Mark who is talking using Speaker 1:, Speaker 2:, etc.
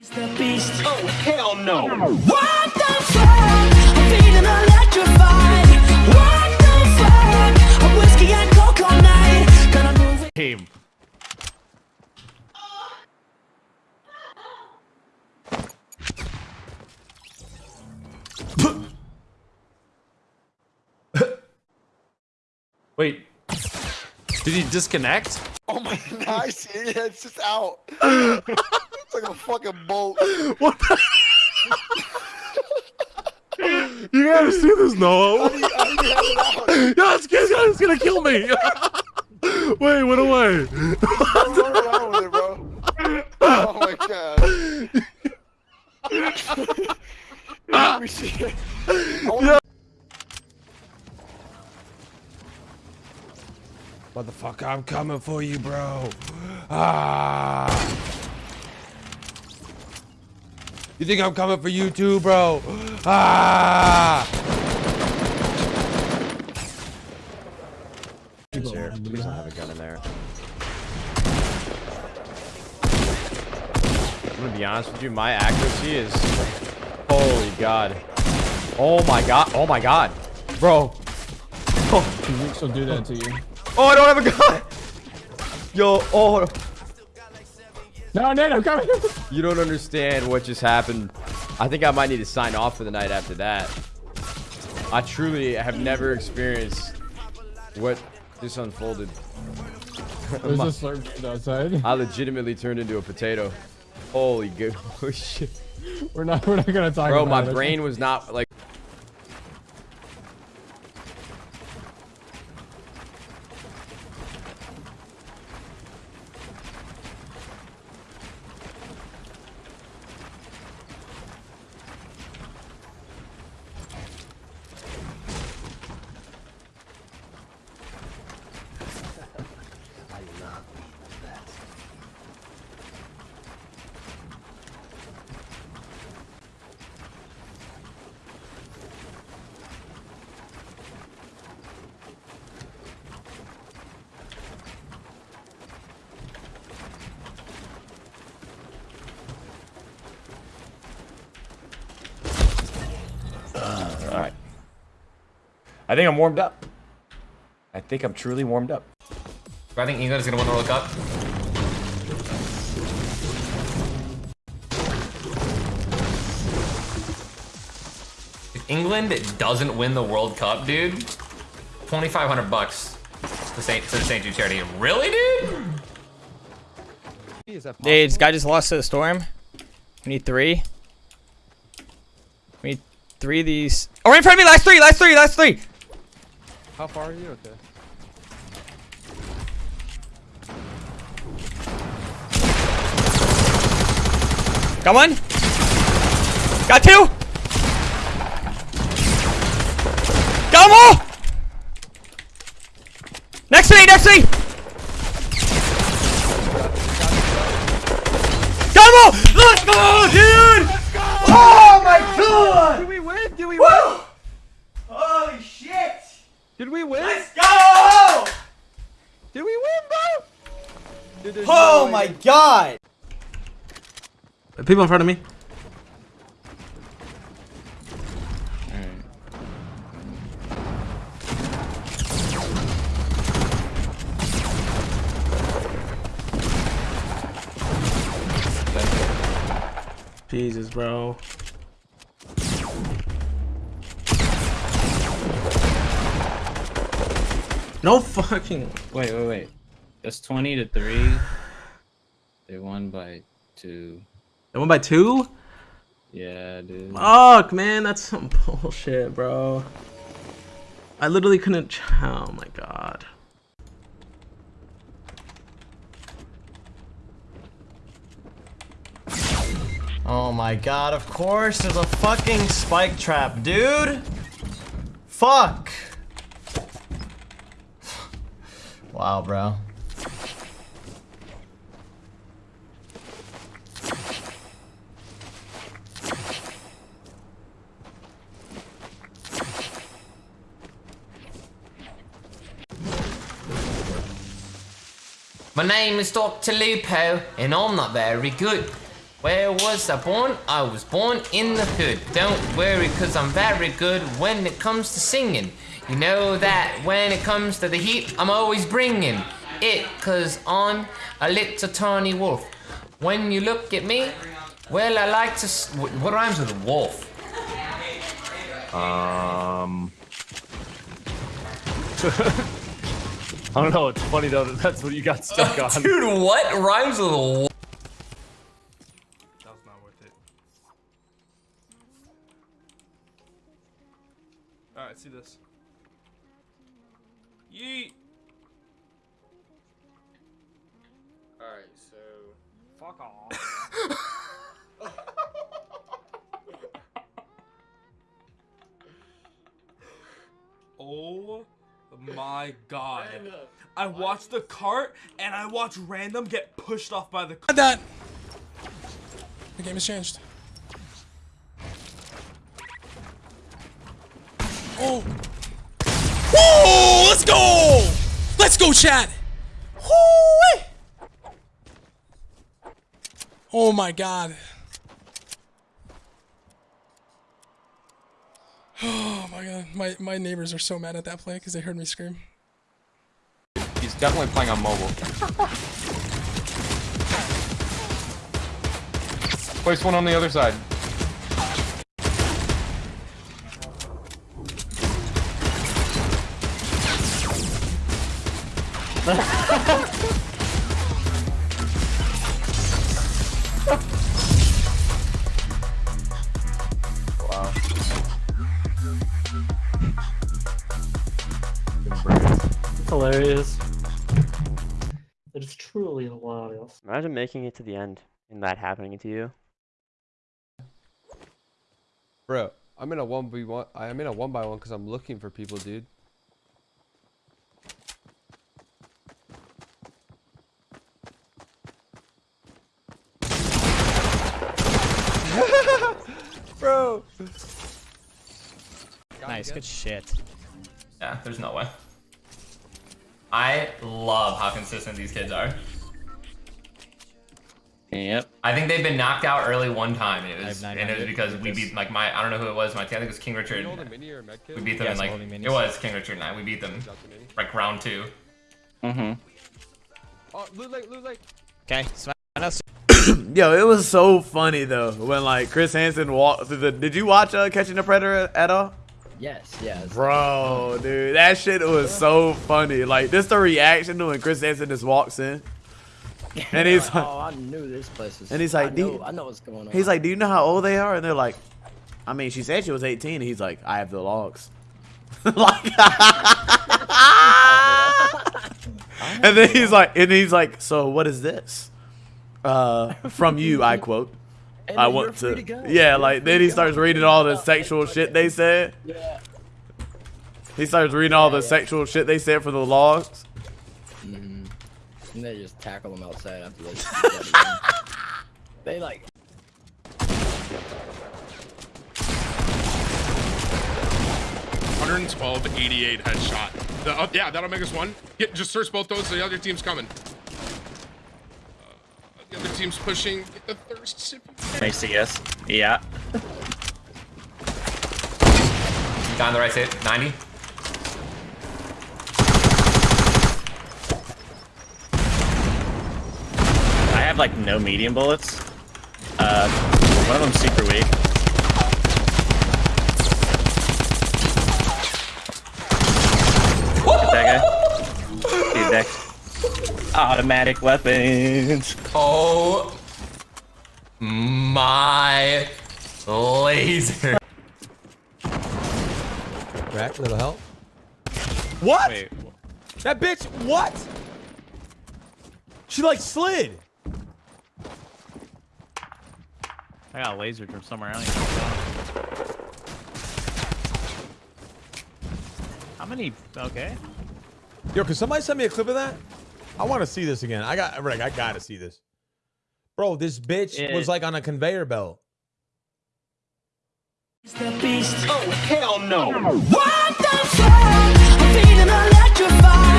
Speaker 1: the beast.
Speaker 2: Oh, hell no.
Speaker 1: What the fuck? I'm feeling electrified. What the fuck? I'm whiskey and coke all night. Gonna move it.
Speaker 3: Team. Wait. Did he disconnect?
Speaker 4: Oh my god, I see it. It's just out. it's like a fucking bolt.
Speaker 3: What the? you gotta see this, Noah.
Speaker 4: How do you, how do you have it out?
Speaker 3: Yeah, it's, it's, it's gonna kill me. Wait, went away.
Speaker 4: What's wrong with it, bro? Oh my god. Let me see it. Yeah.
Speaker 5: Motherfucker, I'm coming for you, bro. Ah. You think I'm coming for you too, bro? Ah.
Speaker 6: Here, please don't have a gun in there. I'm gonna be honest with you, my accuracy is holy god. Oh my god, oh my god. Bro. Oh,
Speaker 7: She'll do that to you.
Speaker 6: oh I don't have a gun! Yo, oh
Speaker 7: No, Nate, I'm coming.
Speaker 6: you don't understand what just happened. I think I might need to sign off for the night after that. I truly have never experienced what this unfolded.
Speaker 7: There's a slurp outside.
Speaker 6: I legitimately turned into a potato. Holy good oh, shit.
Speaker 7: We're not. We're not gonna talk about it.
Speaker 6: Bro, my
Speaker 7: it.
Speaker 6: brain was not like. All right. I think I'm warmed up. I think I'm truly warmed up.
Speaker 8: I think England is gonna win the World Cup. If England doesn't win the World Cup, dude, 2,500 bucks to St. to the St. Jude charity. Really, dude?
Speaker 9: Dude, this guy just lost to the storm. We need three. We need three of these. Oh, right in front of me! Last three! Last three! Last three!
Speaker 7: How far are you? Okay.
Speaker 9: Got one. Got two. Got them all. Next to me! Next to me!
Speaker 5: People in front of me. Jesus, bro. No fucking.
Speaker 10: Wait, wait, wait. That's 20 to 3. They won by 2.
Speaker 5: They won by two?
Speaker 10: Yeah, dude.
Speaker 5: Fuck, man, that's some bullshit, bro. I literally couldn't. ch- Oh my god.
Speaker 11: Oh my god, of course, there's a fucking spike trap, dude! Fuck! Wow, bro.
Speaker 8: My name is Dr. Lupo, and I'm not very good. Where was I born? I was born in the hood. Don't worry, cause I'm very good when it comes to singing. You know that when it comes to the heat, I'm always bringing it, cause I'm a little tawny wolf. When you look at me, well, I like to. What rhymes with wolf?
Speaker 12: Um. I don't know. It's funny though that that's what you got stuck uh, on.
Speaker 8: Dude, what rhymes with wolf?
Speaker 13: That was not worth it. Alright, see this. Yeet!
Speaker 6: Alright, so.
Speaker 13: Fuck off. my god. I watched the cart and I watched random get pushed off by the cart.
Speaker 1: that. The game has changed. Oh. Whoa! Let's go! Let's go, chat! Woo! Oh my god. My. My, my neighbors are so mad at that play because they heard me scream.
Speaker 12: He's definitely playing on mobile. Place one on the other side.
Speaker 14: hilarious. It is truly hilarious.
Speaker 15: Imagine making it to the end and that happening to you.
Speaker 6: Bro, I'm in a 1v1. I'm in a 1 by one because I'm looking for people, dude. Bro.
Speaker 9: Nice, good shit.
Speaker 8: Yeah, there's no way. I love how consistent these kids are.
Speaker 16: Yep.
Speaker 8: I think they've been knocked out early one time. It was, and it was because we beat like my I don't know who it was. My I think it was King Richard.
Speaker 6: Hold a mini or a med kit?
Speaker 8: We beat them
Speaker 9: Yeah,
Speaker 8: in like it was King Richard and I. We beat them
Speaker 6: Drop the mini.
Speaker 8: like round two.
Speaker 16: Mm-hmm.
Speaker 6: Oh, loot lake, loot lake.
Speaker 9: Okay, so I know
Speaker 13: Yo, it was so funny though when like Chris Hansen walked through the. Did you watch uh, Catching the Predator at all?
Speaker 16: Yes, yes.
Speaker 13: Bro, dude, that shit was so funny. Like, just the reaction to when Chris Hansen just walks in, and he's like,
Speaker 16: oh, I knew this place was.
Speaker 13: and he's like,
Speaker 16: I
Speaker 13: "Do
Speaker 16: know,
Speaker 13: you-"
Speaker 16: I know what's going on.
Speaker 13: he's like, "Do you know how old they are?" And they're like, "I mean, she said she was 18." And he's like, "I have the logs." like, and then he's like, and he's like, "So what is this?" Uh, from you, I quote.
Speaker 16: And
Speaker 13: I want
Speaker 16: you're
Speaker 13: to. Yeah,
Speaker 16: You're
Speaker 13: like then
Speaker 16: to
Speaker 13: he
Speaker 16: go.
Speaker 13: starts reading all the sexual shit they said.
Speaker 16: Yeah.
Speaker 13: He starts reading all the
Speaker 16: yeah.
Speaker 13: sexual shit they said for the logs.
Speaker 16: Mm-hmm. And they just tackle them outside after they. just beat that again. they like.
Speaker 12: 112, 88 headshot. The, uh, yeah, that'll make us one. Get, just search both those. The other team's coming. Uh, the other team's pushing. Get the thirst sip.
Speaker 16: Macy, us. Yeah.
Speaker 8: On the right side, 90.
Speaker 16: I have like no medium bullets. Uh, one of them's super weak. Get that guy. Dude. Automatic weapons.
Speaker 8: Oh my laser.
Speaker 17: Crack, little help. What? That bitch, what? She like slid.
Speaker 9: I got lasered from somewhere else. How many? Okay.
Speaker 17: Yo, can somebody send me a clip of that? I want to see this again. I got, Rick, I gotta see this. Bro, this bitch
Speaker 9: It-
Speaker 17: was like on a conveyor belt.
Speaker 1: The beast. Oh, hell no. What the fuck? I'm feeling electrified.